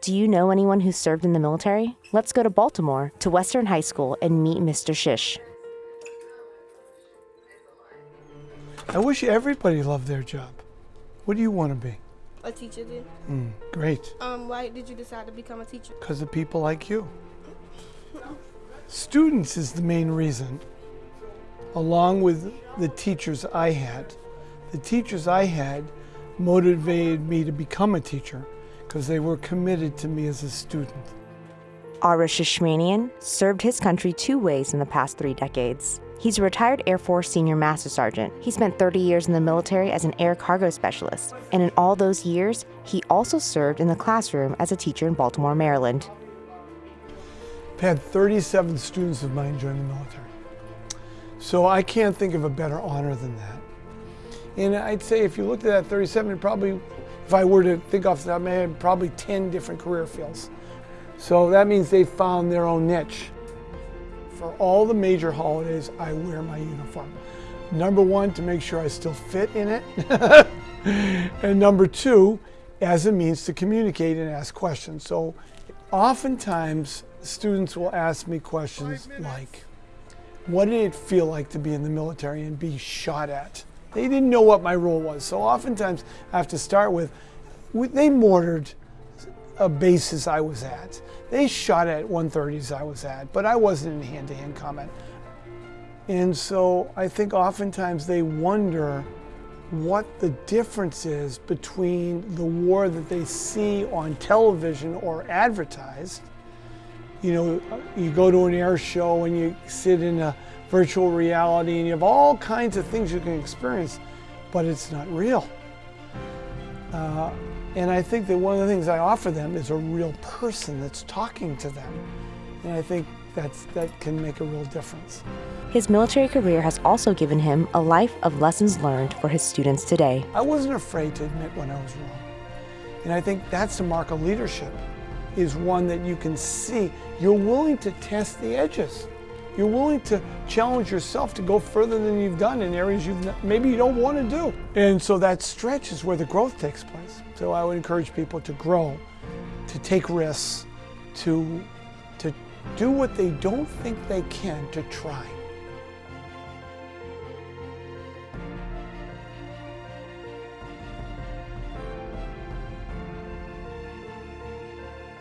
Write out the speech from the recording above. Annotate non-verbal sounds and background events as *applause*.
Do you know anyone who served in the military? Let's go to Baltimore to Western High School and meet Mr. Shish. I wish everybody loved their job. What do you want to be? A teacher did. Mm, great. Um, why did you decide to become a teacher? Because of people like you. Students is the main reason, along with the teachers I had. The teachers I had motivated me to become a teacher because they were committed to me as a student. Ara Shishmanian served his country two ways in the past three decades. He's a retired Air Force Senior Master Sergeant. He spent 30 years in the military as an air cargo specialist, and in all those years, he also served in the classroom as a teacher in Baltimore, Maryland. I've had 37 students of mine join the military. So I can't think of a better honor than that. And I'd say if you looked at that 37, it probably, if I were to think off the top of my head, probably 10 different career fields. So that means they found their own niche. For all the major holidays, I wear my uniform. Number one, to make sure I still fit in it. *laughs* and number two, as a means to communicate and ask questions. So oftentimes, students will ask me questions like, what did it feel like to be in the military and be shot at? They didn't know what my role was. So oftentimes I have to start with, they mortared a basis I was at. They shot at 130s I was at, but I wasn't in hand-to-hand -hand combat. And so I think oftentimes they wonder what the difference is between the war that they see on television or advertised. You know, you go to an air show and you sit in a virtual reality and you have all kinds of things you can experience, but it's not real. Uh, and I think that one of the things I offer them is a real person that's talking to them. And I think that's, that can make a real difference. His military career has also given him a life of lessons learned for his students today. I wasn't afraid to admit when I was wrong. And I think that's a mark of leadership, is one that you can see. You're willing to test the edges. You're willing to challenge yourself to go further than you've done in areas you maybe you don't want to do. And so that stretch is where the growth takes place. So I would encourage people to grow, to take risks, to, to do what they don't think they can, to try.